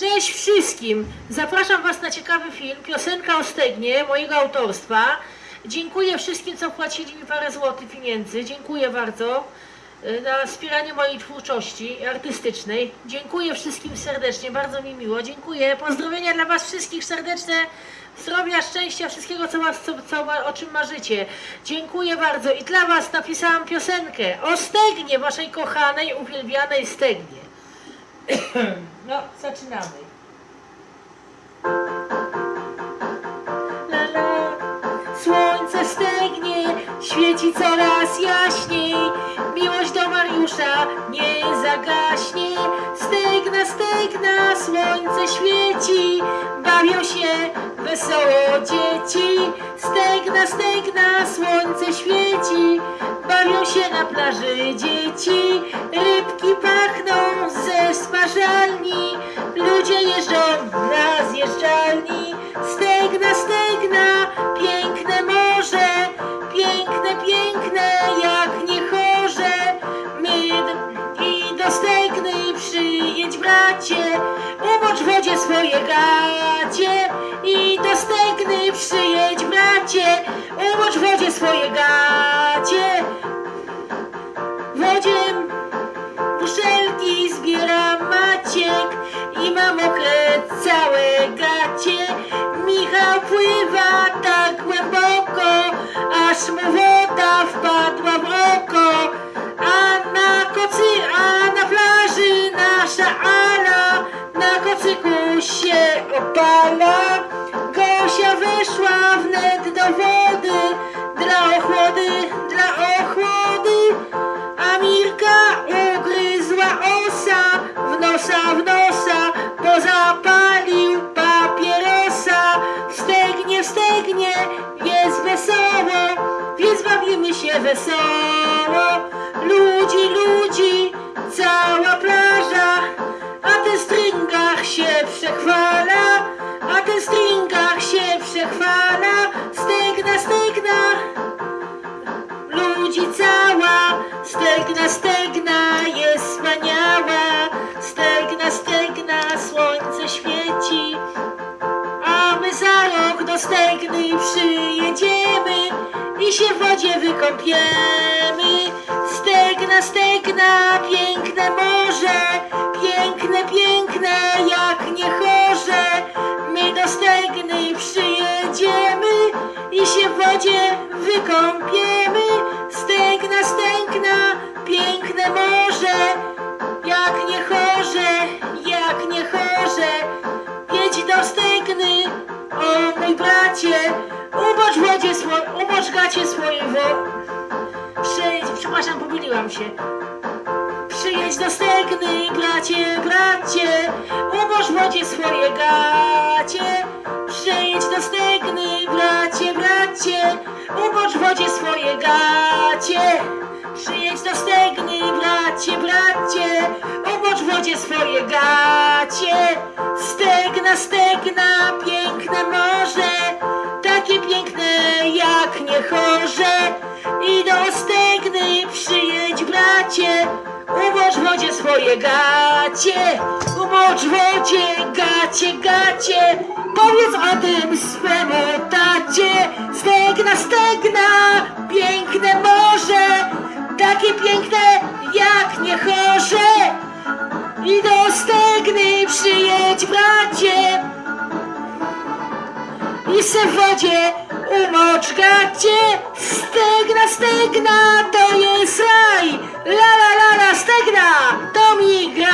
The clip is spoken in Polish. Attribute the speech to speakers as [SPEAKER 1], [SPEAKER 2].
[SPEAKER 1] Cześć wszystkim! Zapraszam Was na ciekawy film, piosenka o stegnie, mojego autorstwa. Dziękuję wszystkim, co wpłacili mi parę złotych pieniędzy. Dziękuję bardzo y, na wspieranie mojej twórczości artystycznej. Dziękuję wszystkim serdecznie, bardzo mi miło. Dziękuję. Pozdrowienia dla Was wszystkich serdeczne. Zdrowia, szczęścia, wszystkiego, co, was, co, co, o czym marzycie. Dziękuję bardzo. I dla Was napisałam piosenkę o stegnie, Waszej kochanej, uwielbianej stegnie. No, zaczynamy. La, la. Słońce stegnie, świeci coraz jaśniej. Miłość do Mariusza nie zagaśnie. Stegna, stegna, słońce świeci. Bawią się wesoło dzieci. Stegna, stegna, słońce świeci. Bawią się na plaży dzieci. Rybki bracie. Umocz wodzie swoje gacie. I do stegny przyjedź bracie. Umocz wodzie swoje gacie. W wodzie muszelki zbiera Maciek i ma mokre całe gacie. Michał pływa tak głęboko, aż mu woda jest wesoło, więc bawimy się wesoło. Ludzi, ludzi, cała plaża, a ten stringach się przechwala, a ten stringach się przechwala. Przyjedziemy i się w wodzie wykąpiemy. Stegna, stegna, piękne morze, piękne, piękne, jak nie chorze. My do stegny przyjedziemy i się w wodzie wykąpiemy. Stegna, stegna, piękne morze, jak nie chorze, jak nie chorze. Jedź do stegny, o mój bracie, umocz w wodzie swo- umocz gacie swoje wo... Przejdź, przepraszam, pomyliłam się. Przyjedź do stegny, bracie, bracie, umocz w wodzie swoje gacie. Przyjedź do stegny, bracie, bracie, umocz w wodzie swoje gacie. Przyjedź do stegny, bracie, bracie, umocz wodzie swoje gacie. Stegna, stegna, piękne morze, takie piękne jak nie chorze. I do stegny przyjedź, bracie, umocz wodzie swoje gacie. Umocz wodzie gacie, gacie, powiedz o tym swemu tacie. Stegna, stegna, piękne morze, takie piękne jak nie chorze. I do stegny przyjedź, bracie, i w wodzie umoczgajcie, stegna, stegna, to jest raj, la la la la, stegna, to mi gra.